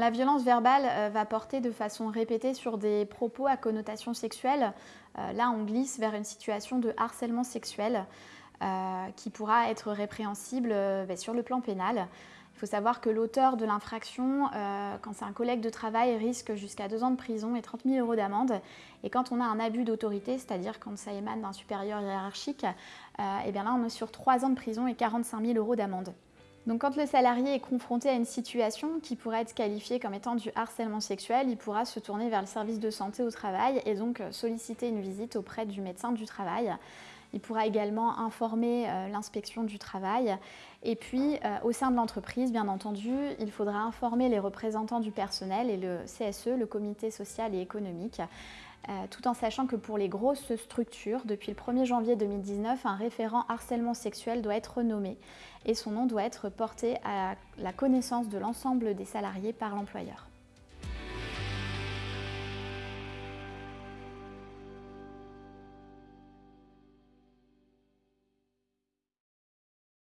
La violence verbale euh, va porter de façon répétée sur des propos à connotation sexuelle. Euh, là, on glisse vers une situation de harcèlement sexuel euh, qui pourra être répréhensible ben, sur le plan pénal. Il faut savoir que l'auteur de l'infraction, quand c'est un collègue de travail, risque jusqu'à deux ans de prison et 30 000 euros d'amende. Et quand on a un abus d'autorité, c'est-à-dire quand ça émane d'un supérieur hiérarchique, eh bien là on est sur trois ans de prison et 45 000 euros d'amende. Donc quand le salarié est confronté à une situation qui pourrait être qualifiée comme étant du harcèlement sexuel, il pourra se tourner vers le service de santé au travail et donc euh, solliciter une visite auprès du médecin du travail. Il pourra également informer euh, l'inspection du travail. Et puis, euh, au sein de l'entreprise, bien entendu, il faudra informer les représentants du personnel et le CSE, le comité social et économique, euh, tout en sachant que pour les grosses structures, depuis le 1er janvier 2019, un référent harcèlement sexuel doit être nommé et son nom doit être porté à la connaissance de l'ensemble des salariés par l'employeur.